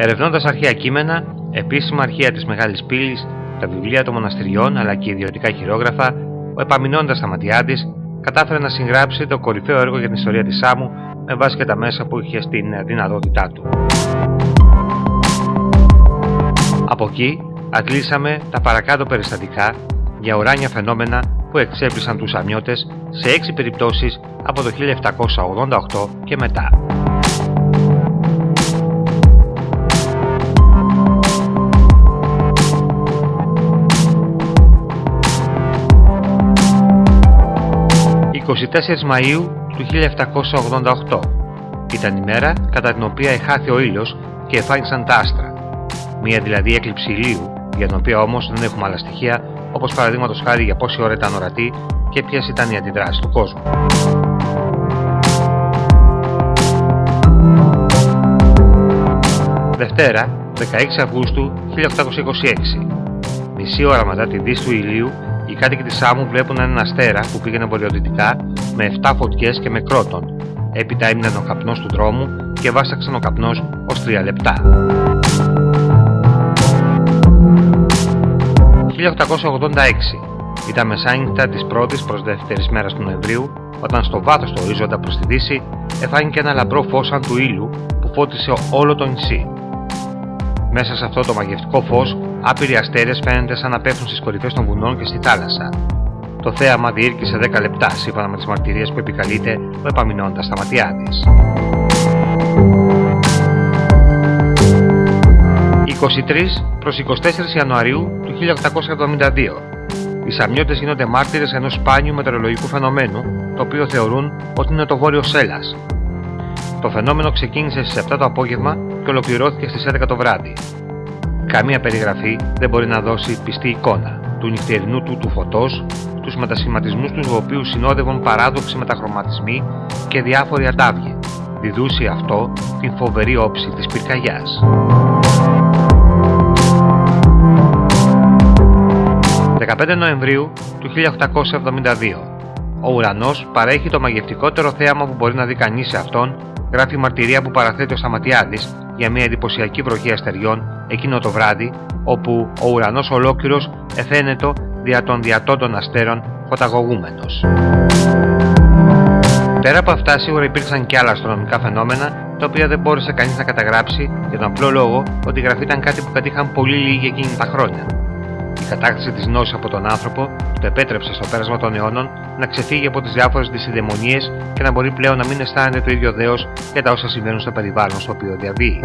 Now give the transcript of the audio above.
Ερευνώντας αρχαία κείμενα, επίσημα αρχαία της Μεγάλης Πύλης, τα βιβλία των μοναστηριών αλλά και ιδιωτικά χειρόγραφα, ο Επαμινώντας Σταματιάδης κατάφερε να συγγράψει το κορυφαίο έργο για την ιστορία της Σάμου με βάση και τα μέσα που είχε στην δυνατότητά του. Από εκεί αντλήσαμε τα παρακάτω περιστατικά για ουράνια φαινόμενα που εξέπλησαν τους Σαμιώτες σε έξι περιπτώσεις από το 1788 και μετά. 24 Μαΐου του 1788 ήταν η μέρα κατά την οποία εχάθη ο ήλιος και εφάνισαν τα άστρα. Μία δηλαδή έκλειψη ηλίου, για την οποία όμως δεν έχουμε άλλα στοιχεία, όπως παραδείγματος χάρη για πόση ώρα ήταν ορατή και ποιες ήταν οι αντιδράσεις του κόσμου. Δευτέρα, 16 Αυγούστου 1826. Μισή ώρα μετά τη δύση του ηλίου οι κάτοικοι της Σάμου βλέπουν έναν αστέρα που πήγαινε βορειοδυτικά με 7 φωτιές και με κρότον. Έπειτα έμειναν ο καπνός του δρόμου και βάσταξαν ο καπνός ως 3 λεπτά. 1886 ήταν μεσάνυχτα της πρώτης προς δεύτερης μέρας του Νοεμβρίου όταν στο βάθος του ορίζοντα προς τη δύση εφάνηκε ένα λαμπρό φως σαν του ήλιου που φώτισε όλο το νησί. Μέσα σε αυτό το μαγευτικό φως Άπειροι αστέρες φαίνονται σαν να πέφτουν στις κορυφές των βουνών και στη θάλασσα. Το θέαμα διήρκησε 10 λεπτά σύμφωνα με τις μαρτυρίες που επικαλείται ο επαμεινώντας στα ματιά τη. 23 προς 24 Ιανουαρίου του 1872 Οι Σαμιώτες γίνονται μάρτυρες ενός σπάνιου μετεωρολογικού φαινομένου, το οποίο θεωρούν ότι είναι το βόρειο Σέλλας. Το φαινόμενο ξεκίνησε στις 7 το απόγευμα και ολοκληρώθηκε στις 11 το βράδυ. Καμία περιγραφή δεν μπορεί να δώσει πιστή εικόνα του νυχτερινού του του φωτός, τους μετασχηματισμούς τους οποίους συνόδευαν παράδοξοι μεταχρωματισμοί και διάφοροι αντάβιοι. Διδούσε αυτό την φοβερή όψη της πυρκαγιάς. 15 Νοεμβρίου του 1872 Ο ουρανός παρέχει το μαγευτικότερο θέαμα που μπορεί να δει κανείς σε αυτόν, γράφει η μαρτυρία που παραθέτει ο Σταματιάδης για μια εντυπωσιακή βροχή αστεριών εκείνο το βράδυ, όπου ο ουρανός ολόκληρος εφαίνεται δια των διατών αστέρων φωταγωγούμενος. Πέρα από αυτά, σίγουρα υπήρξαν και άλλα αστρονομικά φαινόμενα, τα οποία δεν μπόρεσε κανείς να καταγράψει για τον απλό λόγο ότι η γραφή ήταν κάτι που κατήχαν πολύ λίγοι εκείνη τα χρόνια κατάκτηση τη νόση από τον άνθρωπο το επέτρεψε στο πέρασμα των αιώνων να ξεφύγει από τις διάφορες δυσυδαιμονίες και να μπορεί πλέον να μην αισθάνεται το ίδιο δέος για τα όσα συμβαίνουν στο περιβάλλον στο οποίο διαβεί.